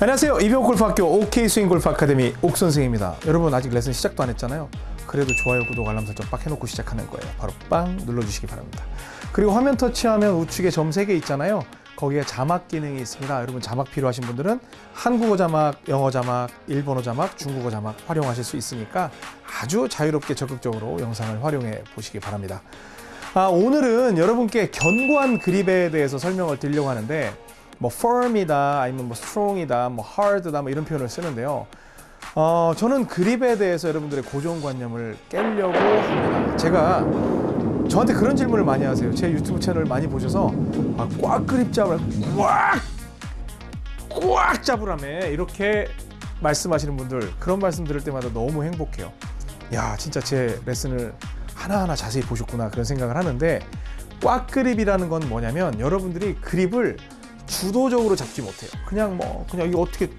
안녕하세요. 이병골프학교 OK 스윙 골프 아카데미 옥 선생입니다. 여러분 아직 레슨 시작도 안 했잖아요. 그래도 좋아요, 구독, 알람 설정 빡 해놓고 시작하는 거예요. 바로 빵 눌러주시기 바랍니다. 그리고 화면 터치하면 우측에 점 3개 있잖아요. 거기에 자막 기능이 있습니다. 여러분 자막 필요하신 분들은 한국어 자막, 영어 자막, 일본어 자막, 중국어 자막 활용하실 수 있으니까 아주 자유롭게 적극적으로 영상을 활용해 보시기 바랍니다. 아, 오늘은 여러분께 견고한 그립에 대해서 설명을 드리려고 하는데 뭐 firm이다 아니면 뭐 strong이다 뭐 hard다 뭐 이런 표현을 쓰는데요. 어, 저는 그립에 대해서 여러분들의 고정관념을 깨려고 합니다. 제가 저한테 그런 질문을 많이 하세요. 제 유튜브 채널 많이 보셔서 아, 꽉 그립 잡을 꽉! 꽉 잡으라며 이렇게 말씀하시는 분들 그런 말씀 들을 때마다 너무 행복해요. 야 진짜 제 레슨을 하나하나 자세히 보셨구나 그런 생각을 하는데 꽉 그립이라는 건 뭐냐면 여러분들이 그립을 주도적으로 잡지 못해요. 그냥 뭐 그냥 이거 어떻게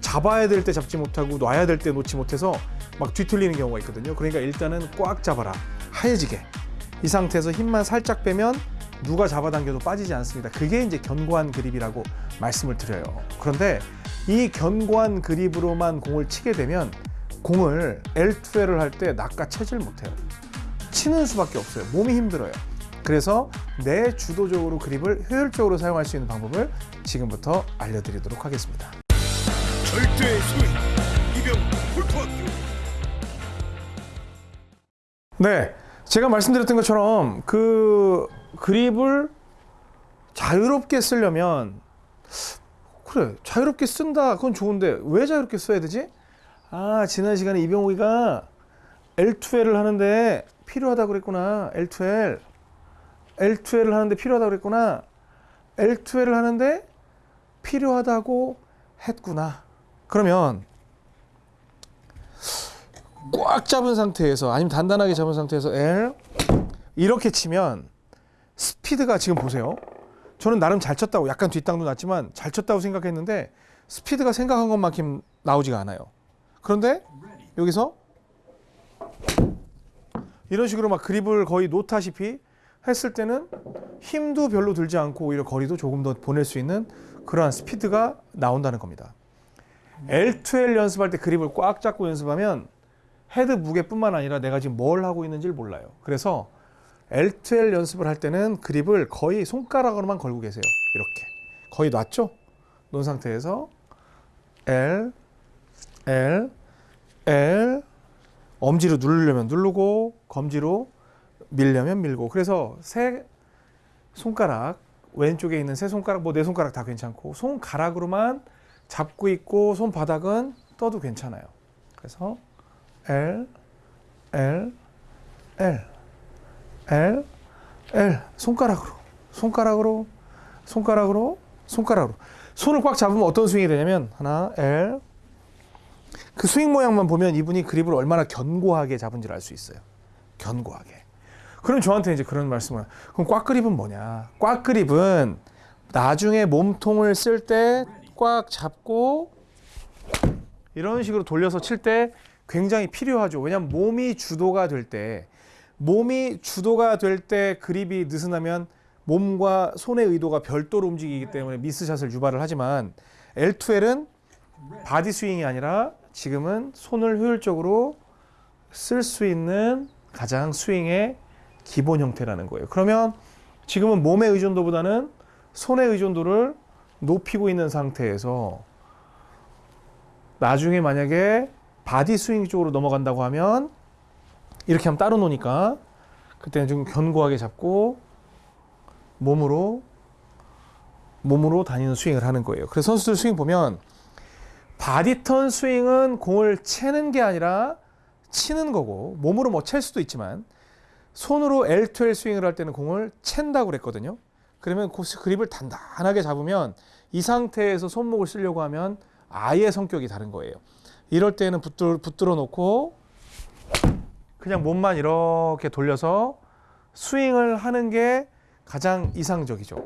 잡아야 될 때 잡지 못하고 놔야 될 때 놓지 못해서 막 뒤틀리는 경우가 있거든요. 그러니까 일단은 꽉 잡아라. 하얘지게. 이 상태에서 힘만 살짝 빼면 누가 잡아당겨도 빠지지 않습니다. 그게 이제 견고한 그립이라고 말씀을 드려요. 그런데 이 견고한 그립으로만 공을 치게 되면 공을 L2L을 할 때 낚아채질 못해요. 치는 수밖에 없어요. 몸이 힘들어요. 그래서 내 주도적으로 그립을 효율적으로 사용할 수 있는 방법을 지금부터 알려드리도록 하겠습니다. 절대 스윙 이병 골프학교 네, 제가 말씀드렸던 것처럼 그 그립을 자유롭게 쓰려면 그래 자유롭게 쓴다 그건 좋은데 왜 자유롭게 써야 되지? 아 지난 시간에 이병욱이가 L2L을 하는데 필요하다 그랬구나 L2L L2L을 하는데 필요하다 그랬구나 L2L을 하는데 필요하다고 했구나 그러면 꽉 잡은 상태에서 아니면 단단하게 잡은 상태에서 L 이렇게 치면 스피드가 지금 보세요. 저는 나름 잘 쳤다고 약간 뒷땅도 났지만 잘 쳤다고 생각했는데 스피드가 생각한 것만큼 나오지가 않아요. 그런데 여기서 이런 식으로 막 그립을 거의 놓다시피 했을 때는 힘도 별로 들지 않고 오히려 거리도 조금 더 보낼 수 있는 그러한 스피드가 나온다는 겁니다. L2L 연습할 때 그립을 꽉 잡고 연습하면 헤드 무게뿐만 아니라 내가 지금 뭘 하고 있는지를 몰라요. 그래서 L2L 연습을 할 때는 그립을 거의 손가락으로만 걸고 계세요. 이렇게. 거의 놨죠? 놓은 상태에서 L, L, L 엄지로 누르려면 누르고 검지로 밀려면 밀고 그래서 세 손가락 왼쪽에 있는 세 손가락 뭐 네 손가락 다 괜찮고 손가락으로만 잡고 있고 손바닥은 떠도 괜찮아요. 그래서 L, L, L, L, L 손가락으로, 손가락으로, 손가락으로, 손가락으로. 손을 꽉 잡으면 어떤 스윙이 되냐면 하나, L. 그 스윙 모양만 보면 이분이 그립을 얼마나 견고하게 잡은지를 알 수 있어요. 견고하게. 그럼 저한테 이제 그런 말씀을 그럼 꽉 그립은 뭐냐? 꽉 그립은 나중에 몸통을 쓸 때 꽉 잡고 이런 식으로 돌려서 칠 때 굉장히 필요하죠. 왜냐하면 몸이 주도가 될 때, 몸이 주도가 될 때 그립이 느슨하면 몸과 손의 의도가 별도로 움직이기 때문에 미스샷을 유발을 하지만 L2L은 body 스윙이 아니라 지금은 손을 효율적으로 쓸 수 있는 가장 스윙의 기본 형태라는 거예요. 그러면 지금은 몸의 의존도보다는 손의 의존도를 높이고 있는 상태에서 나중에 만약에 body 스윙 쪽으로 넘어간다고 하면 이렇게 하면 따로 노니까 그때는 좀 견고하게 잡고 몸으로 몸으로 다니는 스윙을 하는 거예요. 그래서 선수들 스윙 보면 body turn 스윙은 공을 채는 게 아니라 치는 거고 몸으로 뭐 챌 수도 있지만 손으로 L2L 스윙을 할 때는 공을 챈다고 그랬거든요. 그러면 그 그립을 단단하게 잡으면 이 상태에서 손목을 쓰려고 하면 아예 성격이 다른 거예요. 이럴 때는 붙들, 붙들어 놓고 그냥 몸만 이렇게 돌려서 스윙을 하는 게 가장 이상적이죠.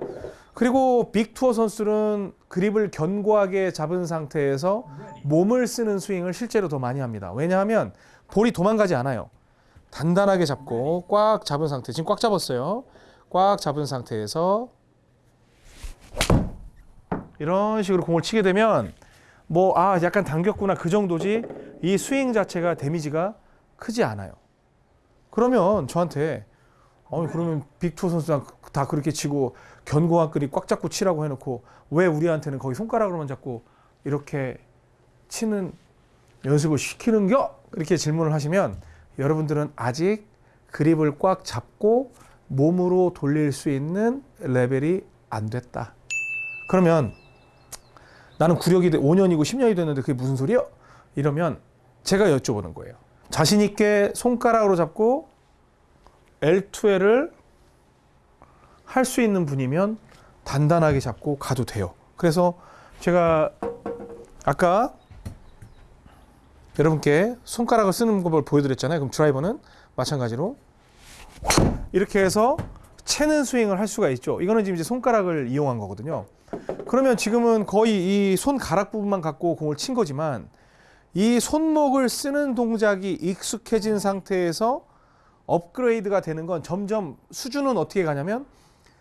그리고 빅투어 선수들은 그립을 견고하게 잡은 상태에서 몸을 쓰는 스윙을 실제로 더 많이 합니다. 왜냐하면 볼이 도망가지 않아요. 단단하게 잡고 꽉 잡은 상태. 지금 꽉 잡았어요. 꽉 잡은 상태에서 이런 식으로 공을 치게 되면 뭐 아 약간 당겼구나 그 정도지 이 스윙 자체가 데미지가 크지 않아요. 그러면 저한테 어 그러면 빅투어 선수랑 다 그렇게 치고 견고한 끈이 꽉 잡고 치라고 해놓고 왜 우리한테는 거기 손가락으로만 잡고 이렇게 치는 연습을 시키는겨? 이렇게 질문을 하시면 여러분들은 아직 그립을 꽉 잡고 몸으로 돌릴 수 있는 레벨이 안 됐다. 그러면 나는 구력이 5년이고 10년이 됐는데 그게 무슨 소리야? 이러면 제가 여쭤보는 거예요. 자신 있게 손가락으로 잡고 L2L을 할 수 있는 분이면 단단하게 잡고 가도 돼요. 그래서 제가 아까 여러분께 손가락을 쓰는 법을 보여드렸잖아요. 그럼 드라이버는 마찬가지로 이렇게 해서 채는 스윙을 할 수가 있죠. 이거는 지금 이제 손가락을 이용한 거거든요. 그러면 지금은 거의 이 손가락 부분만 갖고 공을 친 거지만 이 손목을 쓰는 동작이 익숙해진 상태에서 업그레이드가 되는 건 점점 수준은 어떻게 가냐면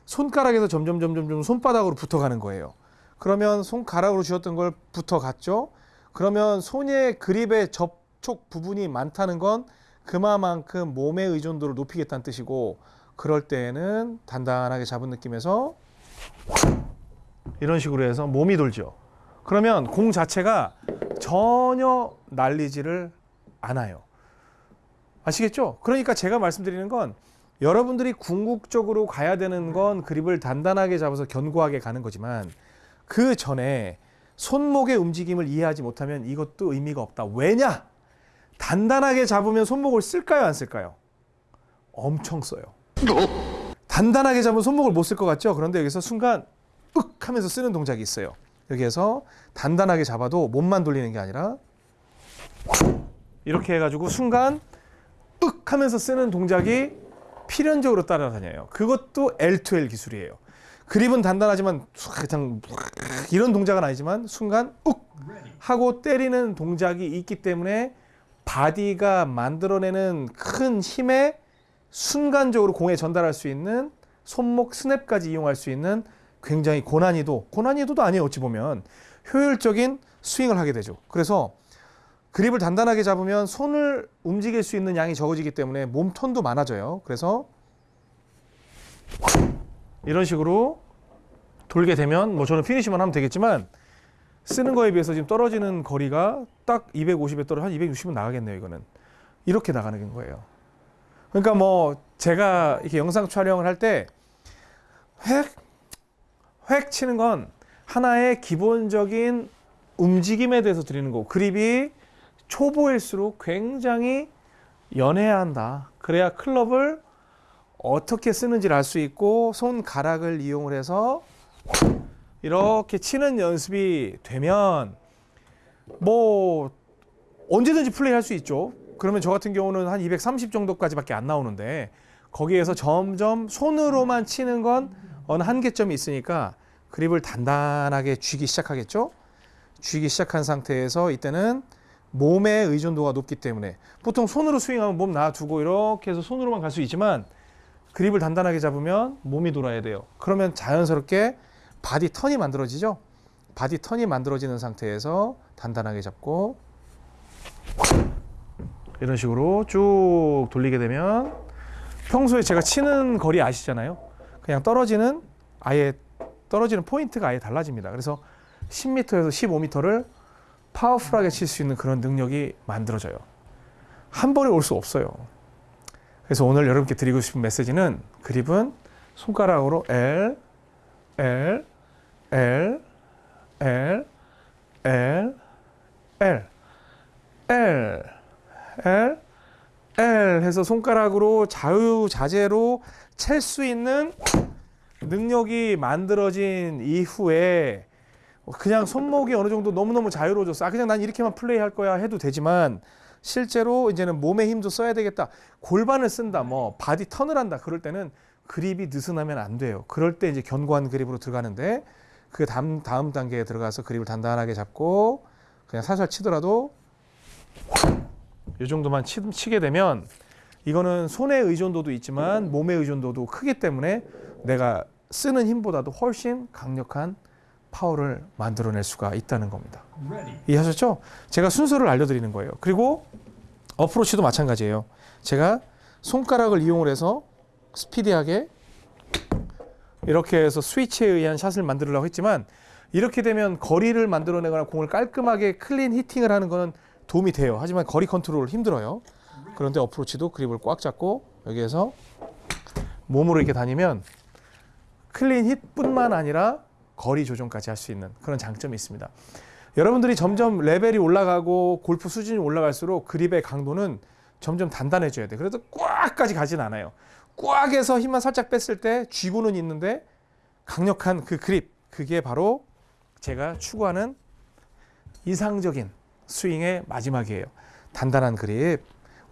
손가락에서 점점 점점 점 손바닥으로 붙어가는 거예요. 그러면 손가락으로 쥐었던 걸 붙어갔죠. 그러면 손의 그립의 접촉 부분이 많다는 건 그만큼 몸의 의존도를 높이겠다는 뜻이고 그럴 때에는 단단하게 잡은 느낌에서 이런 식으로 해서 몸이 돌죠. 그러면 공 자체가 전혀 날리지를 않아요. 아시겠죠? 그러니까 제가 말씀드리는 건 여러분들이 궁극적으로 가야 되는 건 그립을 단단하게 잡아서 견고하게 가는 거지만 그 전에 손목의 움직임을 이해하지 못하면 이것도 의미가 없다. 왜냐? 단단하게 잡으면 손목을 쓸까요? 안 쓸까요? 엄청 써요. 단단하게 잡으면 손목을 못 쓸 것 같죠? 그런데 여기서 순간 윽 하면서 쓰는 동작이 있어요. 여기에서 단단하게 잡아도 몸만 돌리는 게 아니라 이렇게 해가지고 순간 윽 하면서 쓰는 동작이 필연적으로 따라다녀요. 그것도 L2L 기술이에요. 그립은 단단하지만 그냥 이런 동작은 아니지만 순간 욱 하고 때리는 동작이 있기 때문에 body가 만들어내는 큰 힘에 순간적으로 공에 전달할 수 있는 손목 스냅까지 이용할 수 있는 굉장히 고난이도, 고난이도도 아니에요. 어찌 보면 효율적인 스윙을 하게 되죠. 그래서 그립을 단단하게 잡으면 손을 움직일 수 있는 양이 적어지기 때문에 몸 turn도 많아져요. 그래서 이런 식으로 돌게 되면 뭐 저는 피니시만 하면 되겠지만 쓰는 거에 비해서 지금 떨어지는 거리가 딱 250에 떨어 한 260은 나가겠네요. 이거는 이렇게 나가는 거예요. 그러니까 뭐 제가 이렇게 영상 촬영을 할 때 획, 획 치는 건 하나의 기본적인 움직임에 대해서 드리는 거고 그립이 초보일수록 굉장히 연해야 한다. 그래야 클럽을 어떻게 쓰는지를 알 수 있고 손가락을 이용을 해서 이렇게 치는 연습이 되면 뭐 언제든지 플레이할 수 있죠. 그러면 저 같은 경우는 한 230 정도까지밖에 안 나오는데 거기에서 점점 손으로만 치는 건 어느 한계점이 있으니까 그립을 단단하게 쥐기 시작하겠죠. 쥐기 시작한 상태에서 이때는 몸의 의존도가 높기 때문에 보통 손으로 스윙하면 몸 놔두고 이렇게 해서 손으로만 갈 수 있지만 그립을 단단하게 잡으면 몸이 돌아야 돼요. 그러면 자연스럽게 body turn이 만들어지죠. body turn이 만들어지는 상태에서 단단하게 잡고 이런 식으로 쭉 돌리게 되면 평소에 제가 치는 거리 아시잖아요. 그냥 떨어지는 아예 떨어지는 포인트가 아예 달라집니다. 그래서 10m에서 15m를 파워풀하게 칠 수 있는 그런 능력이 만들어져요. 한 번에 올 수 없어요. 그래서 오늘 여러분께 드리고 싶은 메시지는 그립은 손가락으로 L, L, L, L, L, L, L, L, L 해서 손가락으로 자유자재로 찰수 있는 능력이 만들어진 이후에 그냥 손목이 어느 정도 너무너무 자유로워졌어. 아, 그냥 난 이렇게만 플레이할 거야 해도 되지만 실제로 이제는 몸의 힘도 써야 되겠다. 골반을 쓴다. 뭐 body turn을 한다. 그럴 때는 그립이 느슨하면 안 돼요. 그럴 때 이제 견고한 그립으로 들어가는데 그 다음 다음 단계에 들어가서 그립을 단단하게 잡고 그냥 살살 치더라도 이 정도만 치, 치게 되면 이거는 손의 의존도도 있지만 몸의 의존도도 크기 때문에 내가 쓰는 힘보다도 훨씬 강력한 파워를 만들어낼 수가 있다는 겁니다. 이해하셨죠? 제가 순서를 알려드리는 거예요. 그리고 어프로치도 마찬가지예요. 제가 손가락을 이용을 해서 스피디하게 이렇게 해서 스위치에 의한 샷을 만들려고 했지만 이렇게 되면 거리를 만들어내거나 공을 깔끔하게 clean hitting을 하는 거는 도움이 돼요. 하지만 거리 컨트롤 힘들어요. 그런데 어프로치도 그립을 꽉 잡고 여기에서 몸으로 이렇게 다니면 클린 hit뿐만 아니라 거리 조정까지 할 수 있는 그런 장점이 있습니다. 여러분들이 점점 레벨이 올라가고 골프 수준이 올라갈수록 그립의 강도는 점점 단단해져야 돼. 그래도 꽉까지 가진 않아요. 꽉 해서 힘만 살짝 뺐을 때 쥐고는 있는데 강력한 그 그립 그게 바로 제가 추구하는 이상적인 스윙의 마지막이에요. 단단한 그립.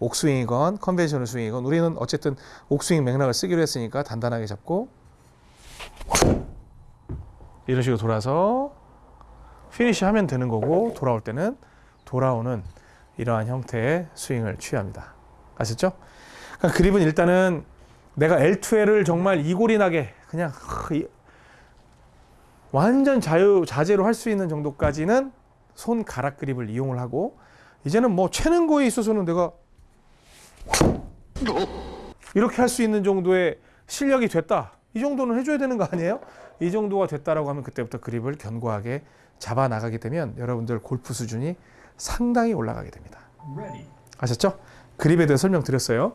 옥스윙이건 conventional 스윙이건 우리는 어쨌든 옥스윙 맥락을 쓰기로 했으니까 단단하게 잡고 이런 식으로 돌아서 피니시 하면 되는 거고 돌아올 때는 돌아오는 이러한 형태의 스윙을 취합니다. 아셨죠? 그러니까 그립은 일단은 내가 L2L을 정말 이골이 나게 그냥 이- 완전 자유 자재로 할 수 있는 정도까지는 손 가락 그립을 이용을 하고 이제는 뭐 채는 거에 있어서는 내가 이렇게 할 수 있는 정도의 실력이 됐다. 이 정도는 해줘야 되는 거 아니에요? 이 정도가 됐다라고 하면 그때부터 그립을 견고하게 잡아 나가게 되면 여러분들 골프 수준이 상당히 올라가게 됩니다. 아셨죠? 그립에 대해 설명드렸어요.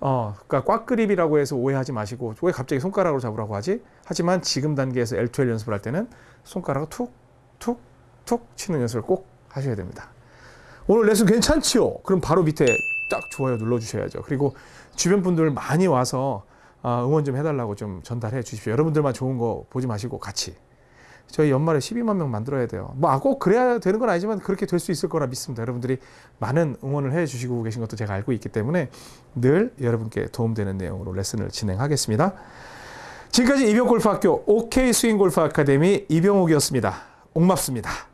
어, 그러니까 꽉 그립이라고 해서 오해하지 마시고 왜 갑자기 손가락으로 잡으라고 하지? 하지만 지금 단계에서 L2L 연습을 할 때는 손가락을 툭, 툭, 툭 치는 연습을 꼭 하셔야 됩니다. 오늘 레슨 괜찮지요? 그럼 바로 밑에 딱 좋아요 눌러주셔야죠. 그리고 주변 분들 많이 와서 아, 응원 좀 해달라고 좀 전달해 주십시오. 여러분들만 좋은 거 보지 마시고 같이. 저희 연말에 12만 명 만들어야 돼요. 뭐꼭 그래야 되는 건 아니지만 그렇게 될 수 있을 거라 믿습니다. 여러분들이 많은 응원을 해 주시고 계신 것도 제가 알고 있기 때문에 늘 여러분께 도움되는 내용으로 레슨을 진행하겠습니다. 지금까지 이병골프학교 OK 스윙골프 아카데미 이병옥이었습니다. 옥맙습니다.